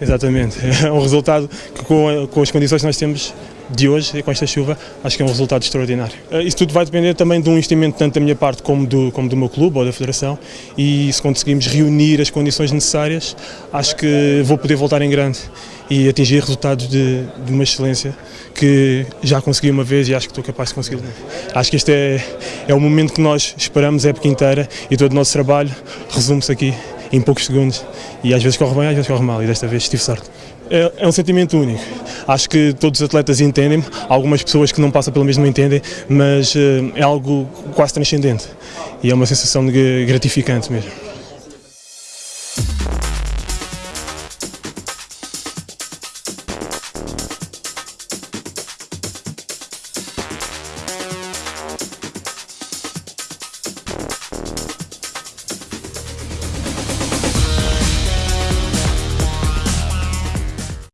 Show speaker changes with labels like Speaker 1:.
Speaker 1: Exatamente, é um resultado que com, com as condições que nós temos de hoje, com esta chuva, acho que é um resultado extraordinário. Eh, isso tudo vai depender também de um investimento tanto da minha parte como do, como do meu clube ou da Federação e se conseguimos reunir as condições necessárias, acho que vou poder voltar em grande e atingir resultados de, de uma excelência que já consegui uma vez e acho que estou capaz de conseguir. Acho que este é, é o momento que nós esperamos a época inteira e todo o nosso trabalho resume-se aqui em poucos segundos e às vezes corre bem, às vezes corre mal e desta vez tive sorte. É, é um sentimento único. Acho que todos os atletas entendem, algumas pessoas que não passam pelo mesmo entendem, mas eh, é algo quase transcendente e é uma sensação gratificante mesmo.